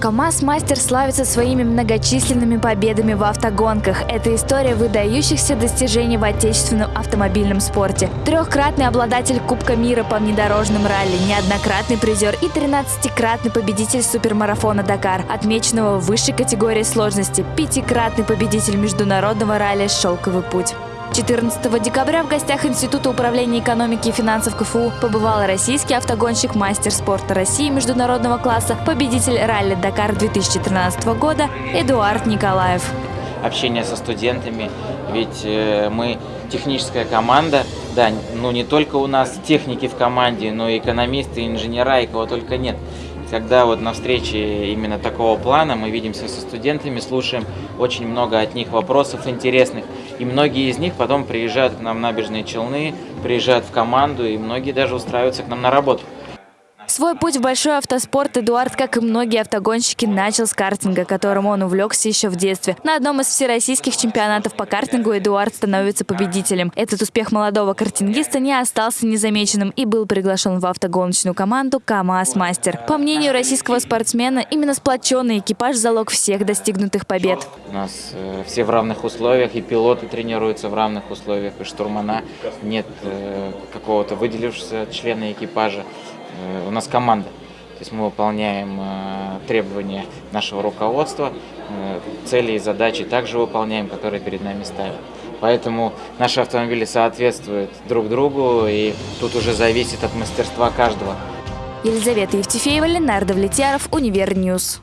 КАМАЗ-мастер славится своими многочисленными победами в автогонках. Это история выдающихся достижений в отечественном автомобильном спорте. Трехкратный обладатель Кубка мира по внедорожным ралли, неоднократный призер и 13-кратный победитель супермарафона «Дакар», отмеченного высшей категории сложности, пятикратный победитель международного ралли «Шелковый путь». 14 декабря в гостях Института управления экономики и финансов КФУ побывал российский автогонщик, мастер спорта России международного класса, победитель ралли «Дакар» 2013 года Эдуард Николаев. Общение со студентами, ведь э, мы техническая команда, да, ну не только у нас техники в команде, но и экономисты, и инженера, и кого только нет. Когда вот на встрече именно такого плана мы видимся со студентами, слушаем очень много от них вопросов интересных. И многие из них потом приезжают к нам в набережные Челны, приезжают в команду, и многие даже устраиваются к нам на работу. Свой путь в большой автоспорт Эдуард, как и многие автогонщики, начал с картинга, которым он увлекся еще в детстве. На одном из всероссийских чемпионатов по картингу Эдуард становится победителем. Этот успех молодого картингиста не остался незамеченным и был приглашен в автогоночную команду КАМАЗ-мастер. По мнению российского спортсмена, именно сплоченный экипаж – залог всех достигнутых побед. У нас э, все в равных условиях, и пилоты тренируются в равных условиях, и штурмана. Нет э, какого-то выделившегося члена экипажа. Э, у нас команда. То есть мы выполняем э, требования нашего руководства, э, цели и задачи также выполняем, которые перед нами ставят. Поэтому наши автомобили соответствуют друг другу, и тут уже зависит от мастерства каждого. Елизавета Евтефеева, Ленар Давлетьяров, Univer News.